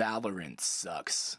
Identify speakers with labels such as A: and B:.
A: Valorant sucks.